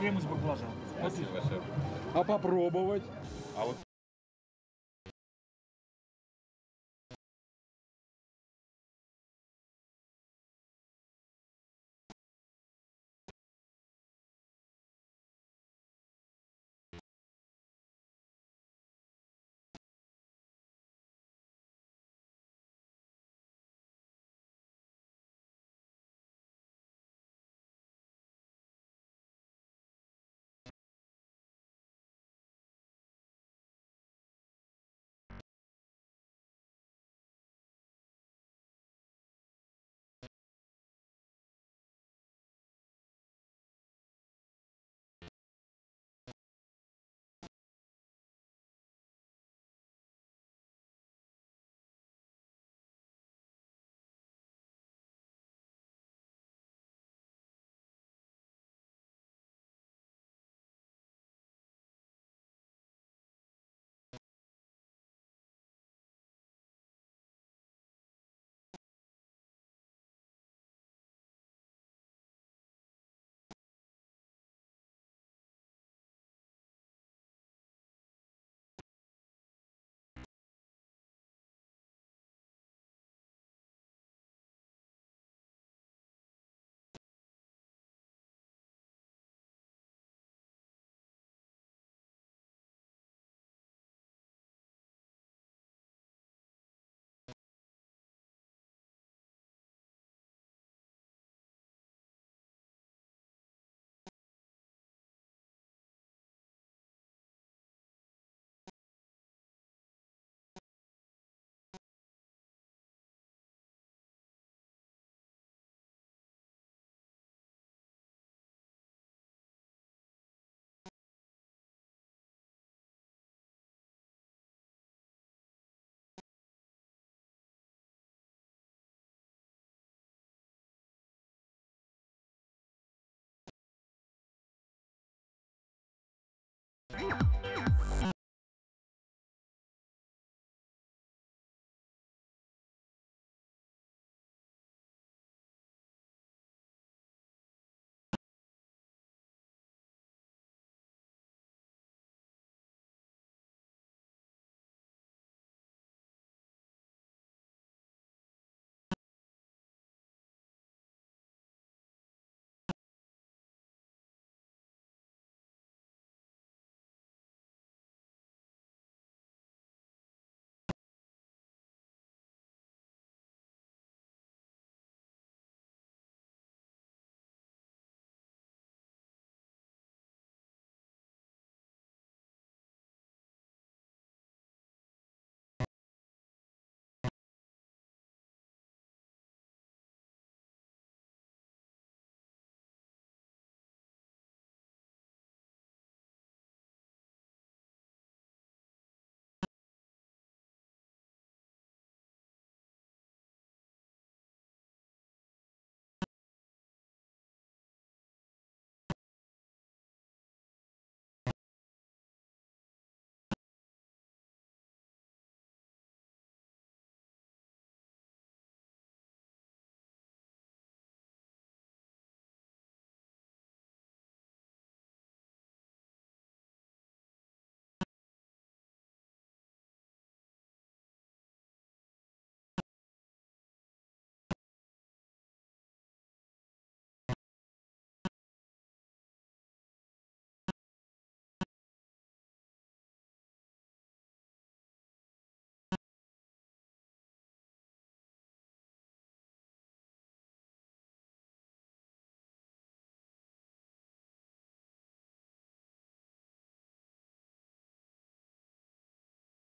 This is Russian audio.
крем из баклажана. Спасибо, шеф. А попробовать? А вот